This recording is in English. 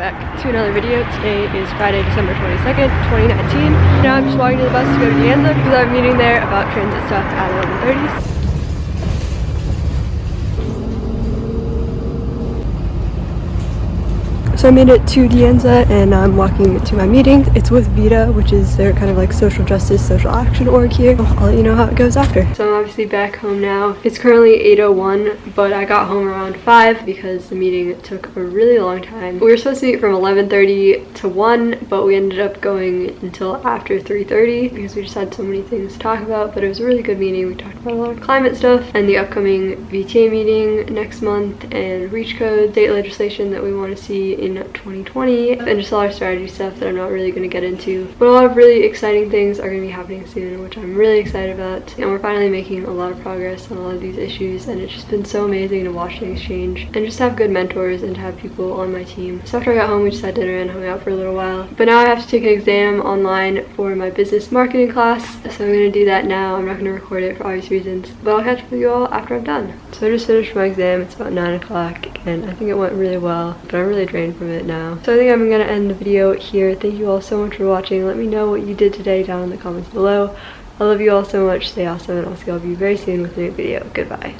back to another video. Today is Friday, December 22nd, 2019. Now I'm just walking to the bus to go to De Anza because I'm meeting there about transit stuff at 11.30. So I made it to De Anza and I'm walking to my meeting. It's with VIDA, which is their kind of like social justice, social action org here. I'll let you know how it goes after. So I'm obviously back home now. It's currently 8.01, but I got home around 5 because the meeting took a really long time. We were supposed to meet from 11.30 to 1, but we ended up going until after 3.30 because we just had so many things to talk about, but it was a really good meeting. We talked about a lot of climate stuff and the upcoming VTA meeting next month and REACH code, state legislation that we want to see in 2020 and just a lot of strategy stuff that I'm not really going to get into. But a lot of really exciting things are going to be happening soon, which I'm really excited about. And we're finally making a lot of progress on a lot of these issues and it's just been so amazing to watch things change and just have good mentors and to have people on my team. So after I got home, we just had dinner and hung out for a little while. But now I have to take an exam online for my business marketing class. So I'm going to do that now. I'm not going to record it for obvious reasons. But I'll catch up with you all after I'm done. So I just finished my exam. It's about 9 o'clock and I think it went really well. But I'm really drained from it now. So I think I'm gonna end the video here. Thank you all so much for watching. Let me know what you did today down in the comments below. I love you all so much. Stay awesome and I'll see all of you very soon with a new video. Goodbye.